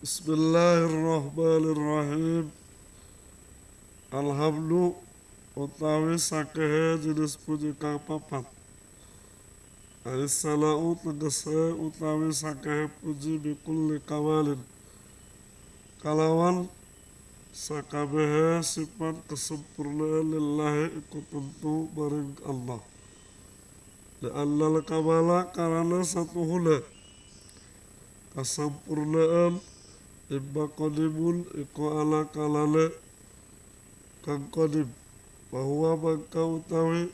Bismillahirrahmanirrahim. Alhamdulillah utawi sakehe jenis puji kang papat. Aisala'u tegese utawi sakehe puji bikulli kawalin. Kalawan sakabehe sifat kesempurnaan lillahi iku tentu maring Allah. Li'annal kamala karena satu hula. Kesempurnaan imma qadimun iku ala kalale. Kang qadim bahwa mangka utawi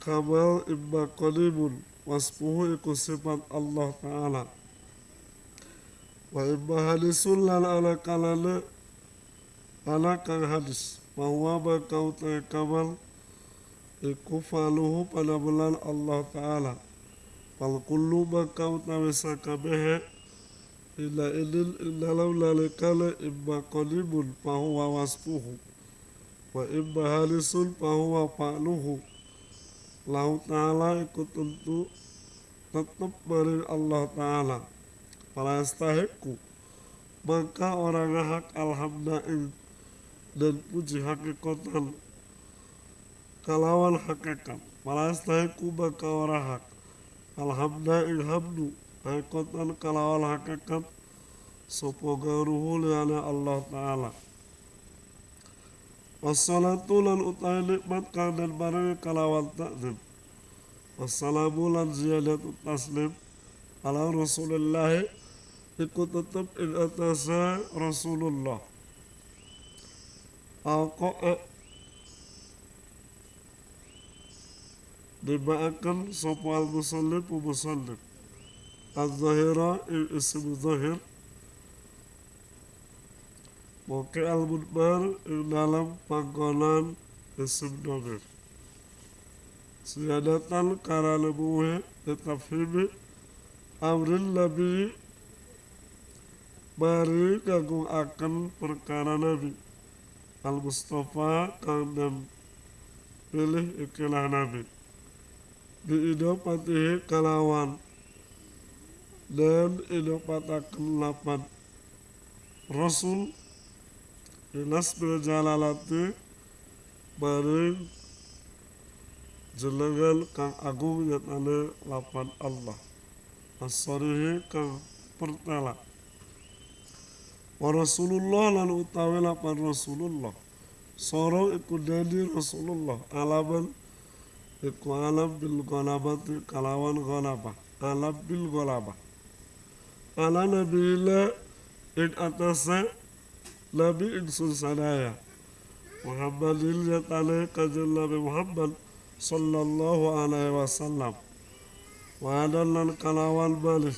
kamal imma qadimun waspuhu iku sifat Allah Ta'ala. Wa imma hadisun lan ala kalale. Ala kang hadis bahwa mangka utawi kamal. Iku faluhu pada bulan Allah Ta'ala. Fal kullu mangka utawi sakabehe ila idin dalam lalikale imma qadimun fahuwa wasfuhu. Wa imma halisun fahuwa fa'luhu. Lahu ta'ala ikut tentu tetap dari Allah ta'ala. Para istahiku maka orang hak alhamdulillah dan puji hakikatan. Kalawan hakikat. Para istahiku maka orang hak. Alhamdulillah hamdu hakikatan kalawan hakikat sopo garuhu liana Allah Ta'ala. Wassalatu lan utai nikmat kang dan barang kalawan takdim Wassalamu lan ziyadatu taslim. Ala Rasulullah ikut tetap in atasa Rasulullah. Al-Qa'a Dibaakan sopo al-musallim u-musallim الظاهرة اسم ظاهر Moke al-mudbar ing dalam panggonan isim domir Siyadatan kara lebuhe tetafhimi amrin nabi Mari kagung akan perkara nabi Al-Mustafa kang dan pilih ikilah nabi Di idopatihi kalawan dan idopatakan lapan. Rasul Inas bil jalalati Maring Jenengan kang agung yatane lapan Allah. Asarihi kang pertela. Wa Rasulullah lan utawi lapan Rasulullah. Sorong iku dadi Rasulullah. Alaman Iku alam bil ghalabati kalawan ghalabah Alam bil ghalabah ala nabiyillah ing atase nabi ingsun sadaya Muhammadil yatane kanjeng Nabi Muhammad sallallahu alaihi wasallam wa lan kalawan balik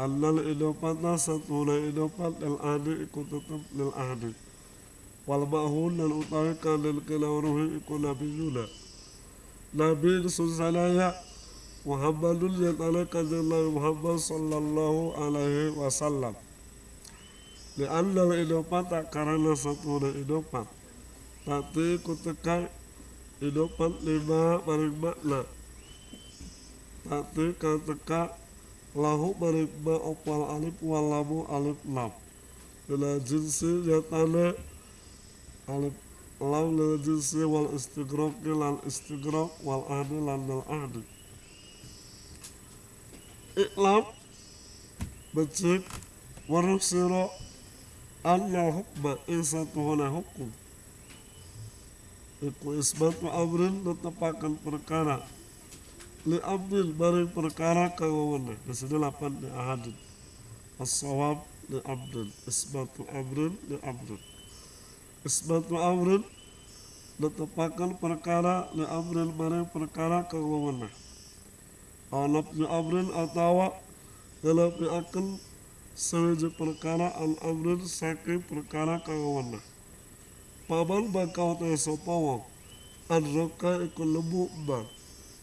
annal idopata satuna idopat lil ahdi iku tetep lil ahdi wal ma'hun dan utawi kanil Nabi Muhammad sallallahu alaihi wasallam. Di anda idopat tak karena satu na idopat. Tapi kutekai idopat lima maring makna. Tapi kateka lahu maring ma opal alif walamu alif lam. Bila jinsi yatana alif lam lil jinsi wal istigrok lan istigrok wal ahdi lan ahdi becik waruh siro anna hukma insatu hana hukum. Iku isbatu amrin netepakan perkara. Li abdil bari perkara kawawana. Di sini lapan di ahadin. As-sawab li abdil isbatu amrin li abdil isbatu amrin netepakan perkara li amrin bari perkara kawawana Anak bi amrin atawa dalam akan sewaja perkara al amrin saking perkara kawana. Paman bakau te sopawa an roka iku lebu ba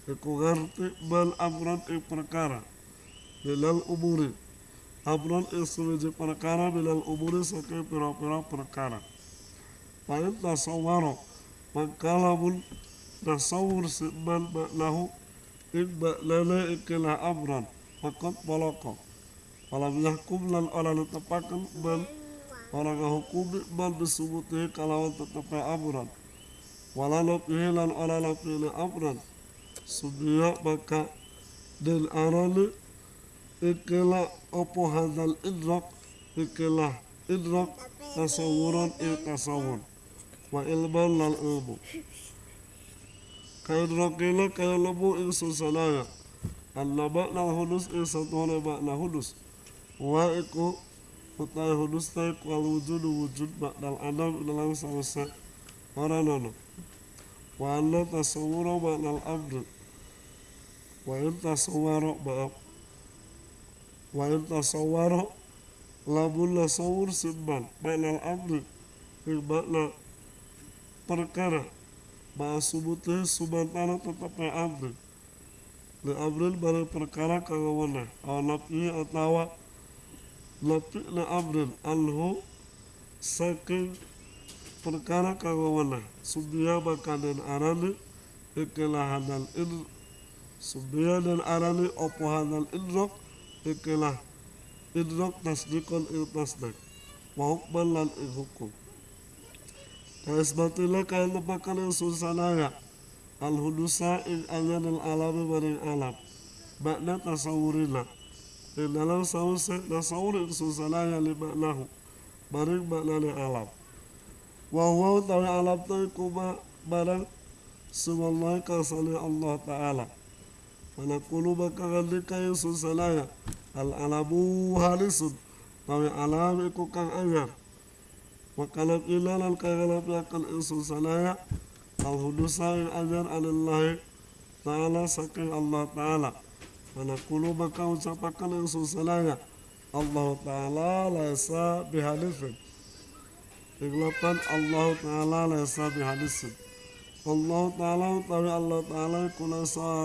iku ngerti bal amran ing perkara bilal umuri amran ing sewaja perkara bilal umuri saking pira-pira perkara. Pain tasawaro mangkalamun tasawur siman maknahu imma lana ikilah amran fakat balaka Walam yahkum lan ora netepaken man orang ngahukumi man bisubutihi kalawan tetepe amran wala nafihi lan ora nafihina amran subiya maka dan arane ikilah opo hadal idrak ikilah idrak tasawuran il tasawur. Wa ilman lan ilmu susanaya anna makna hudus ing satuhana makna hudus wa iku utai hudus tai wal wujud wujud makna adam dalam sausa orang wa anna tasawura makna al-abdu wa in tasawwara maaf wa in tasawwara labun tasawur simban. Makna al-abdu ing makna perkara Ma'a subutih subantana tetap abdi Li abdin bari perkara kagawana Awa nafi atawa Nafi li abdin anhu Saking perkara kagawana Subiya maka dan arani Ikilah hadal in Subiya dan arani Opo hadal indrok Ikilah Indrok tasdikon il tasdik. Wa hukman lan Kaisbatilah kaya lepakan yang susanaya Al-hudusa in anyan al-alami maring alam. Makna tasawurina In dalam sawuse nasawur in susanaya li maknahu Maring makna ni alam. Wahuwa tawi alam tawi kuma barang Subhanallah kasani Allah Ta'ala. Manakulu maka ngandika yang susanaya Al-alamu halisun Tawi alam iku kang anyar Wakalat ila lan kagalap yakal insun sanaya Al hudusa in ajar anillahi Ta'ala saking Allah Ta'ala. Manakulu maka ucapakan insun sanaya Allah Ta'ala laisa bihadithin Iglapan Allah Ta'ala laisa bihadithin Allah Ta'ala utawi Allah Ta'ala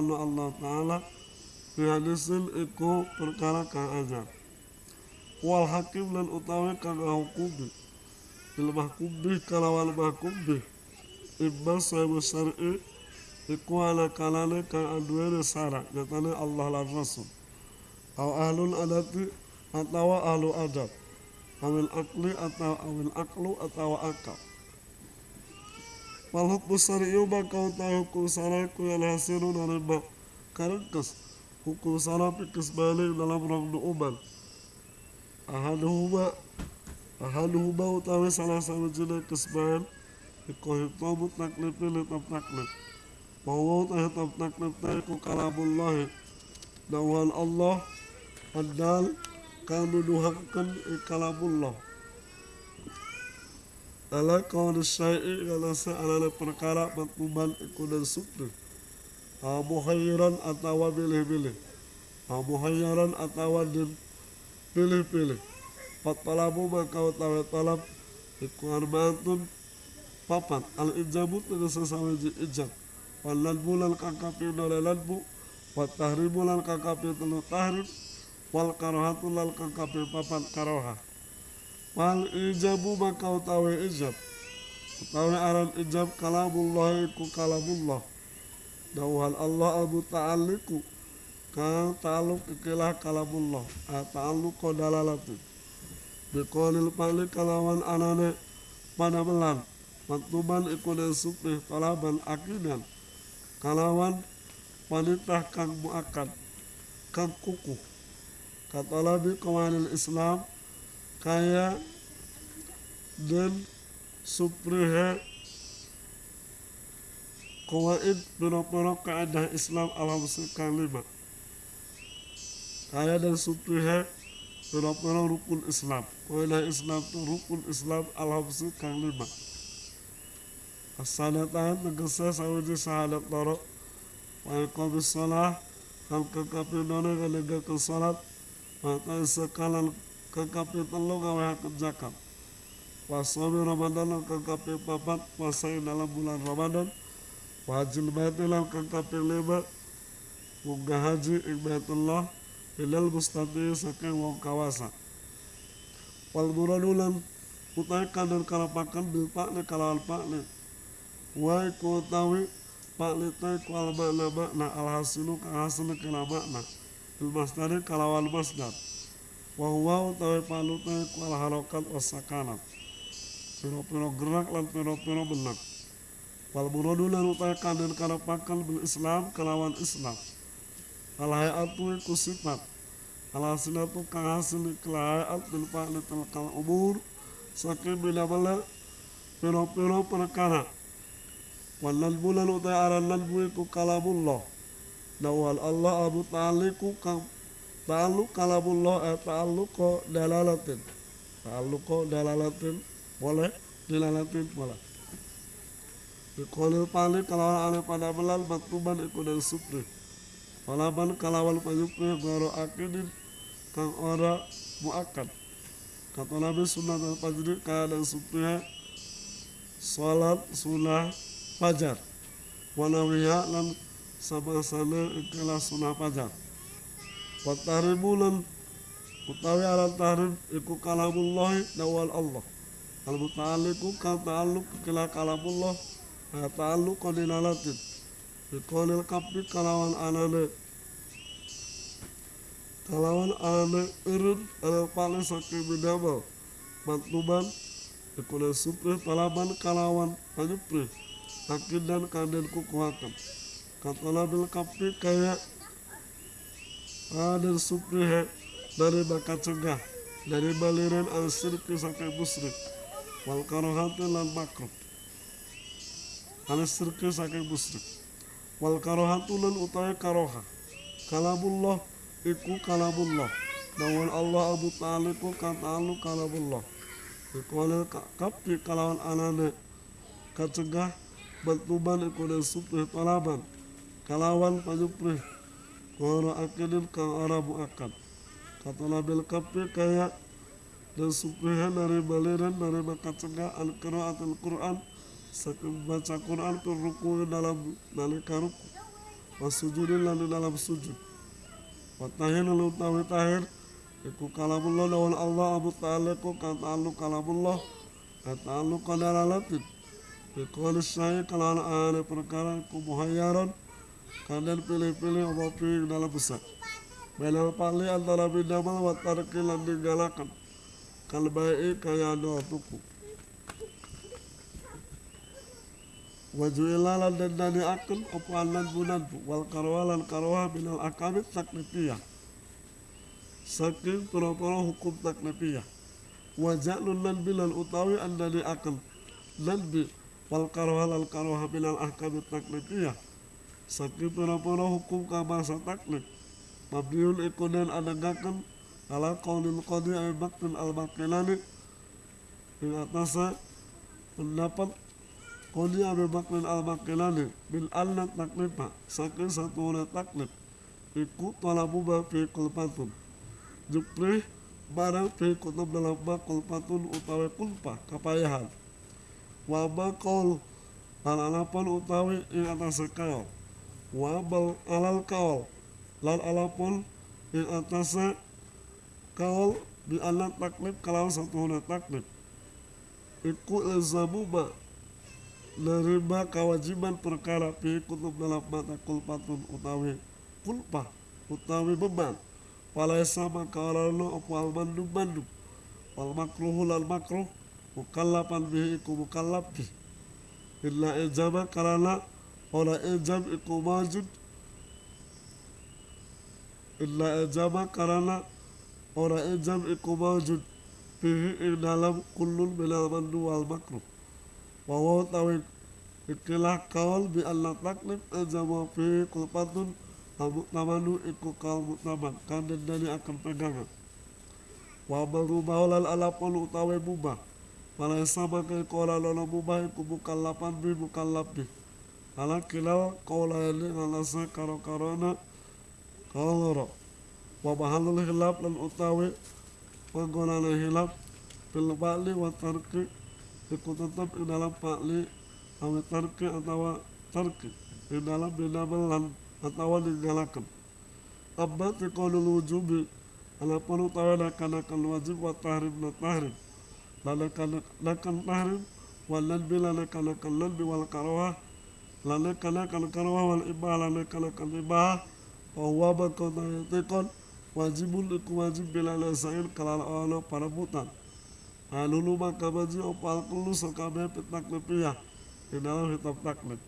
anu Allah Ta'ala bihadithin iku perkara kang ajar. Wal hakim dan utawi kang hukumi il mahkubi kalawan mahkubi ibba sahibu syar'i iku ala kalane kang aduene nyatane Allah lan Rasul au ahlul adati atau ahlu adab. Awil akli atau awil aklu atau akal wal hukmu syar'i bakau ta hukum syar'iku yang hasilu dari bak karengkes hukum syar'i balik dalam rong uban ahaduhuma ahaduhuma utawi salah sawijine kesbahan iku hitamu taklif li tam taklif. Bahwa utawi tam taklif ta iku kalamullah dawan Allah adal kang nuduhaken kalamullah. Ala kawan syai'i kana sa'alana perkara matluban iku dan sukri. Muhayyiran atawa pilih-pilih. Muhayyaran atawa din pilih-pilih Fatalabu maka utawi talab Iku arbaatun papat. Al ijabu tegese sawiji ijab Wal ladbu lan kakapi nole ladbu Wat tahrimu lan kakapi telu tahrim Wal karohatu lan kakapi papat karoha. Wal ijabu maka utawi ijab Utawi aran ijab kalamullah iku kalamullah. Dawhal Allah abu ta'aliku Ka ta'aluk ikilah kalamullah. Ta'aluk kodalalatu Biqolil pali kalawan anane pada belan Maktuban iku den supih talaban akidan Kalawan wanita kang muakad Kang kuku Katalabi kawanil Islam Kaya Den suprihe Kawaid Biro-biro keadaan Islam Alhamdulillah lima Kaya dan suprihe Pira-pira rukun Islam. Kailah Islam itu rukun Islam Alhamdulillah kang lima. As-sadatan tegese sawiji sahadat loro Wa iqamis salah Kal kekapi dona kaligakan salat. Mata sekalan kekapi telu gawe hakut zakat. Wasomi Ramadan kekapi papat Puasai dalam bulan Ramadan. Wajil baitilan kekapi lima. Munggah haji ibadullah ilal mustati saking wong kawasa. Wal muradulan utai kadar kalapakan bil pakne kalawal pakne wa iku utawi pakne tai ku al makna makna al hasilu kang hasil kala makna bil masdari kalawal masdar wa huwa utawi palute kual harokat wasakanat piro-piro gerak lan piro-piro benak. Wal muradu lan utawi kanden karapakan bil islam kelawan islam al hayatu iku sifat al hasilatu kang hasil kelahayat bil fa'li tilkal umur saking bila bala piro-piro perkara. Wal nadbu lan utawi aran nadbu iku kalamullah. Dawal Allah Abu Ta'aliku kang ta'alluq kalamullah eh, ta'alluq dalalatin. Ta'alluq dalalatin boleh dilalatin boleh Biqolil palik kalawan ale pada belal maktuban iku dan supri Walaban kalawan panyupri goro akidin kang ora muakkad. Kata Nabi sunnah dan fajri kaya dan supri Salat sunnah fajar. Wanawiya lan sama-sama ikilah sunnah fajar. Wa tahrimu utawi alam tahrim iku kalamullah dawal Allah. Al muta'alliqu ka ta'alluq kila kalamullah ta'alluq dinalatin biqaulil kapri kalawan anane. Kalawan anane urun al paling saking bidama. Mantuban ikuna supri talaban kalawan panyupri akin dan kanden kukuhakan kata bil kapri kayak ada supri dari bakat cegah dari baliran al sirki sampai musrik wal karohati lan makruh al sirki wal karohatu lan utawi karoha kalamullah iku kalamullah. Dawal Allah Abu Ta'ala iku katalu kalamullah. Iku kapi kalawan anane. Kacegah bantuban iku dan supri talaban. Kalawan panyupri Koro akidin kang arabu akad. Kata Nabil kapi kayak Dan suprihan dari baliran dari bakat cegah al qiraatul Quran baca Quran ke ruku dalam nalika ruku Wasujudin di dalam sujud. Watahin lalu utawi tahir. Iku kalamullah lawan Allah Abu Ta'ala ku kata'allu kalamullah. Kata'allu qadaralatin Iku syai kalan ane perkara iku muhayyaran Kalian pilih-pilih apa pilih dalam besar. Belal pali antara bidamal wa tarki lan ninggalakan Kal baik kaya doa tuku Wajuila lan dendani akun Apa anan bunanbu Wal karwa lan karwa minal akamit taknifiyah Saking pura-pura hukum taknifiyah Wajalun lan bilal utawi andani akun Lan bi Wal karwa lan karwa minal akamit taknifiyah Saking pura-pura hukum kamasa taklif Mabniun ikunan anagakan ala qaulil qadi Abi Bakr al-Baqilani. Ing atasa pendapat Qadi Abi Bakr al-Baqilani bil anna taklifa saking satu oleh taklif iku talabu ba fi kulpatun jupri barang fi kutub dalam ba kulpatun utawi kulpa kapayahan. Wa ba qaul alalapan utawi ing atase kaul. Wa bal alal kaul lan alapun ing atase kaul di anak taklif kalau satu huna taklif iku ilzamuba nerima kewajiban perkara fi kutub dalam mata kulpatun utawi kulpa utawi beban. Walaisa maka orang apa al mandum mandum wal makruhu lal makruh mukallapan bihi iku mukallaf bih illa ijaba karena orang ijab iku majud. Illa ijaba karena orang ijab iku majud. Bihi ing dalam kullun minal mandu wal makruh wa wa tawid ikilah kaul bi Allah taklif ijaba fihi kulpatun Abu tamanu iku kaul mutaman kandang dari akan pegangan. Wa baru baulal alapun utawi mubah. Wala sama ke kola lolo mubah iku mukallapan bi mukallab bi. Ala kilal kola ini alasa karo karona kaloro wa bahalul hilaf lan utawi panggonane hilaf bil ba'li iku tetap di dalam ba'li awi tarki atau tarki. Di dalam binabel lan atau digalakan amma tiqalul wujubi ala pun utawi nakanakan wajib wa tahrim na tahrim lanakan tahrim wal nadbi lanakanakan nadbi wal karawah. Lanakanakan karawah wal ibah lanakanakan ibah. Wa huwa bakota yatikon wajibun iku wajib bila nasain kalala ana parabutan Alulu maka baji opal kulu sekabe petak lepiyah di dalam hitam taklid